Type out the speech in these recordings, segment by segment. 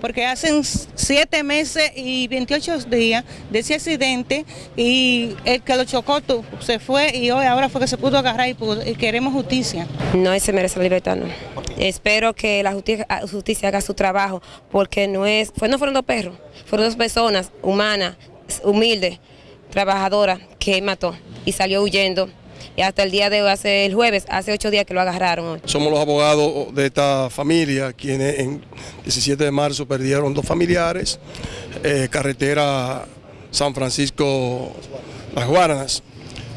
porque hacen siete meses y 28 días de ese accidente y el que lo chocó se fue y hoy ahora fue que se pudo agarrar y, queremos justicia. No se merece la libertad, no. Espero que la justicia, haga su trabajo porque no es, no fueron dos perros, fueron dos personas humanas, humildes, trabajadoras que mató y salió huyendo hasta el día de hoy, hace el jueves, hace ocho días que lo agarraron. Somos los abogados de esta familia, quienes en 17 de marzo perdieron dos familiares, eh, carretera San Francisco Las Guaranas.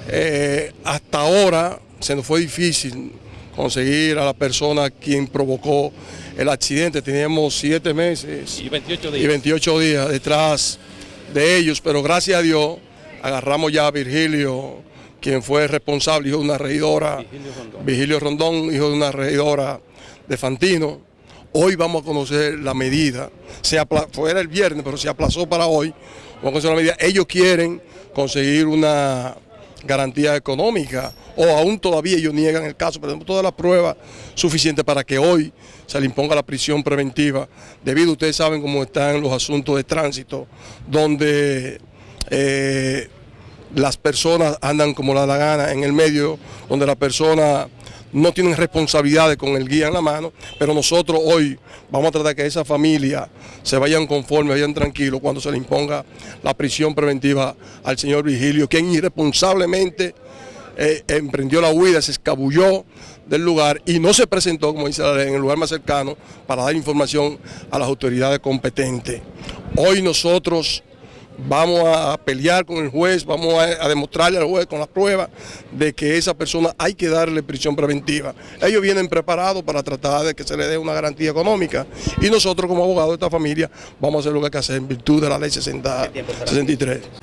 Eh, hasta ahora se nos fue difícil conseguir a la persona quien provocó el accidente. Teníamos siete meses y 28 días, y 28 días detrás de ellos, pero gracias a Dios agarramos ya a Virgilio quien fue responsable, hijo de una regidora, Vigilio Rondón, hijo de una regidora de Fantino. Hoy vamos a conocer la medida, se fuera el viernes, pero se aplazó para hoy. Vamos a conocer la medida. Ellos quieren conseguir una garantía económica o aún todavía ellos niegan el caso, pero tenemos todas las pruebas suficientes para que hoy se le imponga la prisión preventiva, debido, ustedes saben cómo están los asuntos de tránsito, donde eh, las personas andan como la, la gana en el medio, donde las personas no tienen responsabilidades con el guía en la mano, pero nosotros hoy vamos a tratar que esa familia se vayan conformes, vayan tranquilos cuando se le imponga la prisión preventiva al señor Vigilio, quien irresponsablemente eh, emprendió la huida, se escabulló del lugar y no se presentó, como dice la ley, en el lugar más cercano para dar información a las autoridades competentes. Hoy nosotros vamos a pelear con el juez, vamos a, demostrarle al juez con las pruebas de que esa persona hay que darle prisión preventiva. Ellos vienen preparados para tratar de que se le dé una garantía económica y nosotros como abogados de esta familia vamos a hacer lo que hay que hacer en virtud de la ley 60, 63.